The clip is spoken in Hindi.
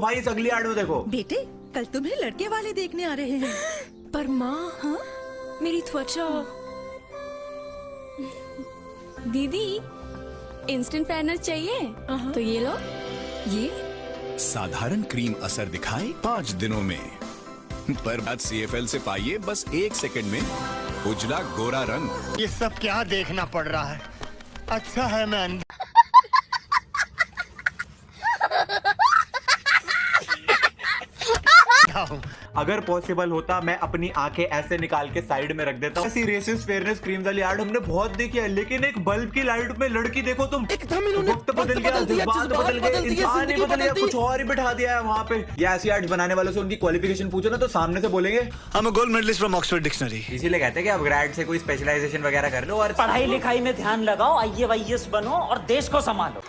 भाई इस अगली एड में देखो। बेटे कल तुम्हें लड़के वाले देखने आ रहे हैं। पर माँ हाँ? मेरी त्वचा। दीदी इंस्टेंट फेयरनेस चाहिए? हाँ। तो ये लो। ये? साधारण क्रीम असर दिखाए पाँच दिनों में। पर बाद सी एफ़ एल से पाइए बस एक सेकंड में। उजला गोरा रंग। ये सब क्या देखना पड़ रहा है? अच्छा है मैं अंधा हूँ अगर पॉसिबल होता मैं अपनी आँखें ऐसे निकाल के साइड में रख देता हूँ। ऐसी रेसिस्ट फेयरनेस क्रीम वाली एड हमने बहुत देखी है लेकिन एक बल्ब की लाइट में लड़की देखो तुम। एकदम इन्होंने वक्त बदल गया जज्बात बदल गए इंसान ही बदल गया कुछ और ही बिठा दिया है वहाँ पे। या ऐसी एड्स बनाने वालों से उनकी क्वालिफिकेशन पूछो ना तो सामने से बोलेंगे। I'm a gold medalist from Oxford Dictionary. इसीलिए कहते हैं कि आप ग्रेड से कोई स्पेशलाइजेशन वगैरह कर लो और पढ़ाई लिखाई में ध्यान लगाओ आई बनो और देश को संभालो।